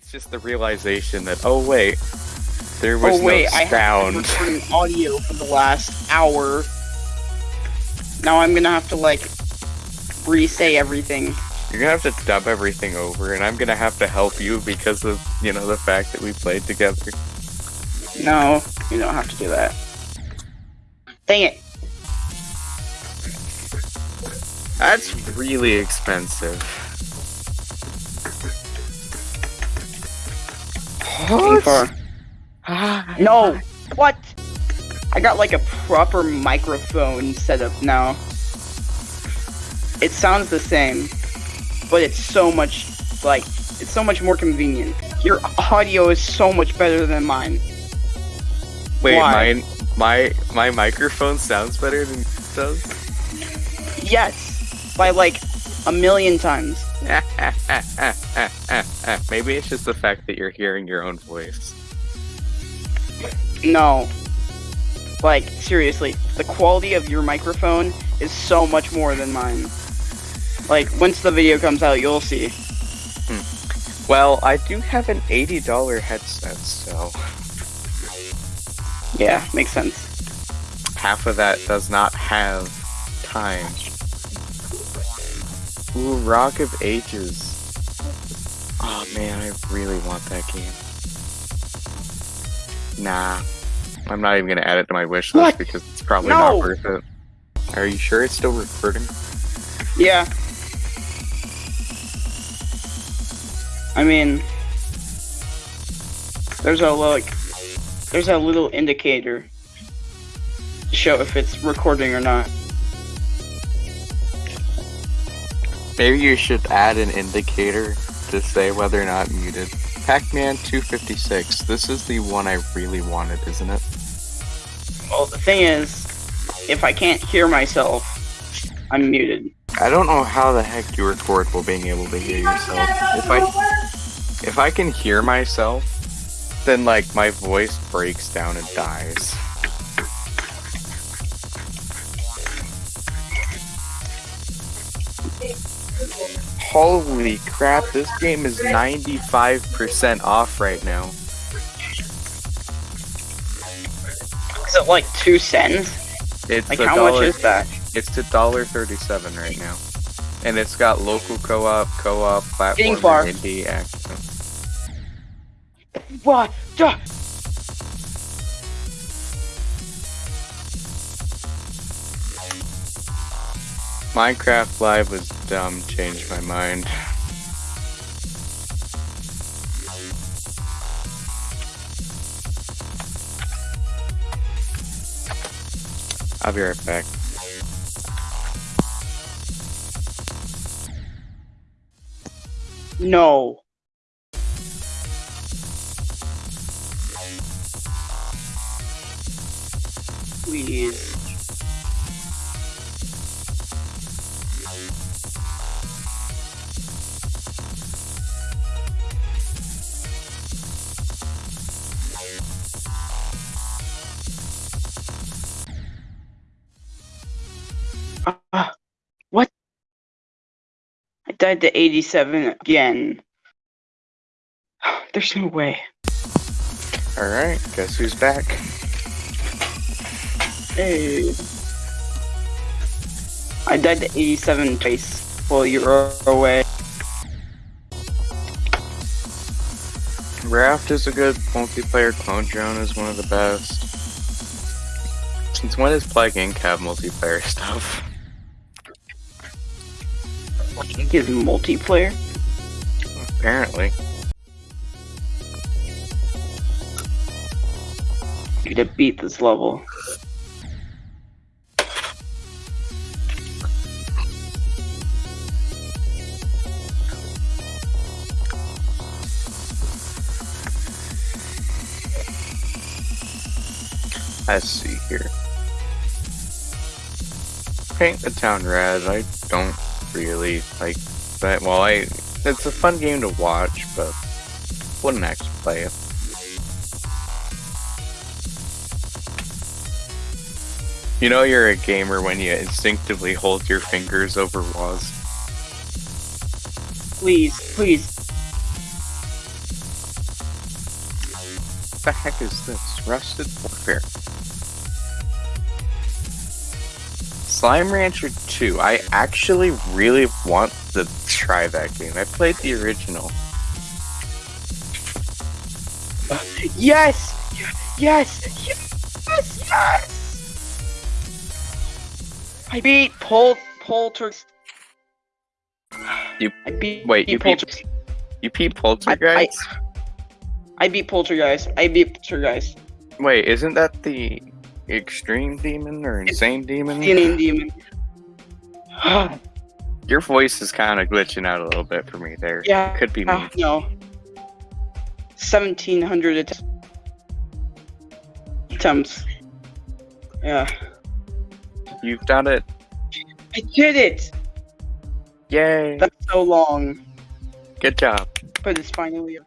It's just the realization that oh wait, there was oh wait, no I have been sound. recording audio for the last hour. Now I'm gonna have to like re-say everything. You're gonna have to dub everything over, and I'm gonna have to help you because of you know the fact that we played together. No, you don't have to do that. Dang it. That's really expensive. Looking for- Ah, No! What? I got like a proper microphone setup now. It sounds the same, but it's so much like it's so much more convenient. Your audio is so much better than mine. Wait, Why? mine, my my microphone sounds better than it does. Yes, by like a million times. Maybe it's just the fact that you're hearing your own voice. No. Like seriously, the quality of your microphone is so much more than mine. Like once the video comes out, you'll see. Hmm. Well, I do have an eighty dollar headset, so Yeah, makes sense. half of that does not have time. Ooh, Rock of Ages. Oh man, I really want that game. Nah. I'm not even gonna add it to my wish list What? because it's probably No! not worth it. Are you sure it's still recording? Yeah. I mean, there's a like, there's a little indicator to show if it's recording or not. Maybe you should add an indicator to say whether or not muted. Pac-Man 256. This is the one I really wanted, isn't it? Well, the thing is, if I can't hear myself, I'm muted. I don't know how the heck you record while being able to hear yourself. If I if I can hear myself, then like my voice breaks down and dies. Holy crap, this game is 95% off right now. Is it like two cents? It's Like how dollar, much is that? It's a dollar thirty-seven right now, and it's got local co-op, co-op, platform, far. indie action. What? Duh. Minecraft Live was dumb. Changed my mind. I'll be right back. No. Please. Died to 87 again. There's no way. All right, guess who's back? Hey. I died to 87 twice while you were away. Raft is a good multiplayer. Clone Drone is one of the best. Since when does Plague Inc. have multiplayer stuff? Link is multiplayer? Apparently. Need to beat this level. Let's see here. Paint the town red. I don't really like that. Well, I it's a fun game to watch, but wouldn't actually play it. You know you're a gamer when you instinctively hold your fingers over walls. Please, please. What the heck is this? Rusted Warfare. Slime Rancher 2. I actually really want to try that game. I played the original. Yes! Yes! Yes! Yes! I beat Pol Poltergeist. You- I beat wait, you beat- Poltergeist. You beat Poltergeist? I beat Poltergeist. I beat Poltergeist. Wait, isn't that the Extreme Demon or Insane Demon? Name demon. Your voice is kind of glitching out a little bit for me there. yeah. Could be me. Uh, no. Seventeen hundred attempts. Yeah. You've done it. I did it! Yay. That's so long, Good job. but it's finally